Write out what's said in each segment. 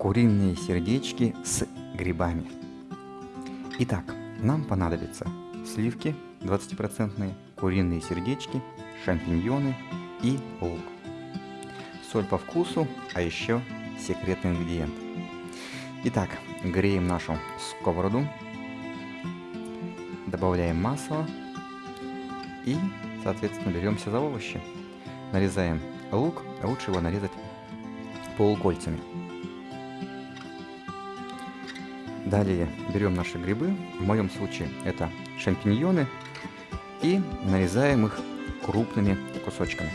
куриные сердечки с грибами. Итак, нам понадобится сливки 20%, куриные сердечки, шампиньоны и лук. Соль по вкусу, а еще секретный ингредиент. Итак, греем нашу сковороду, добавляем масло и, соответственно, беремся за овощи. Нарезаем лук, лучше его нарезать полукольцами. Далее берем наши грибы, в моем случае это шампиньоны, и нарезаем их крупными кусочками.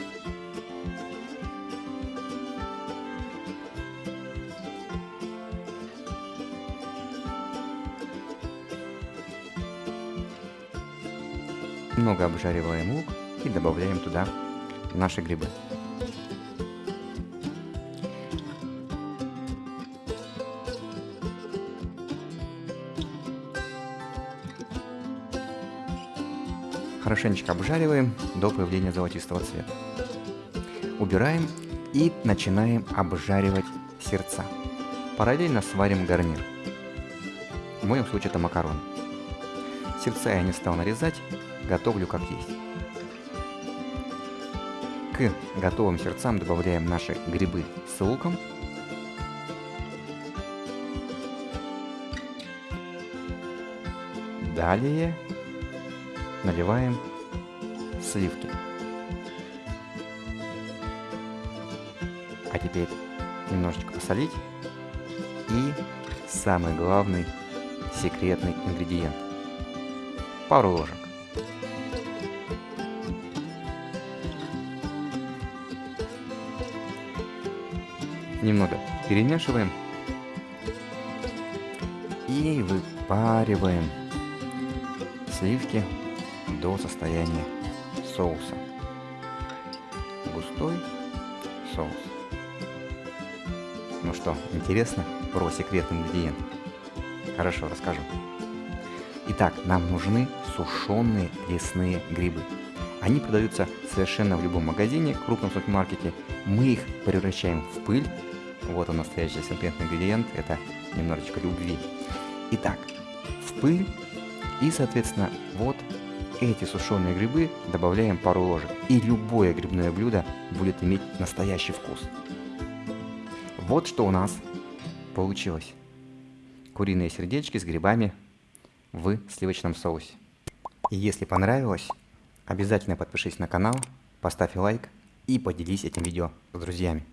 Немного обжариваем лук и добавляем туда наши грибы. Хорошенечко обжариваем до появления золотистого цвета. Убираем и начинаем обжаривать сердца. Параллельно сварим гарнир. В моем случае это макароны. Сердца я не стал нарезать, готовлю как есть. К готовым сердцам добавляем наши грибы с луком. Далее наливаем сливки. А теперь немножечко посолить. И самый главный секретный ингредиент. Пару ложек. Немного перемешиваем и выпариваем сливки до состояния соуса. Густой соус. Ну что, интересно про секретный ингредиент? Хорошо, расскажу. Итак, нам нужны сушеные лесные грибы. Они продаются совершенно в любом магазине, крупном супермаркете. Мы их превращаем в пыль. Вот он настоящий секретный ингредиент, это немножечко любви. Итак, в пыль и, соответственно, вот эти сушеные грибы добавляем пару ложек, и любое грибное блюдо будет иметь настоящий вкус. Вот что у нас получилось. Куриные сердечки с грибами в сливочном соусе. И если понравилось, обязательно подпишись на канал, поставь лайк и поделись этим видео с друзьями.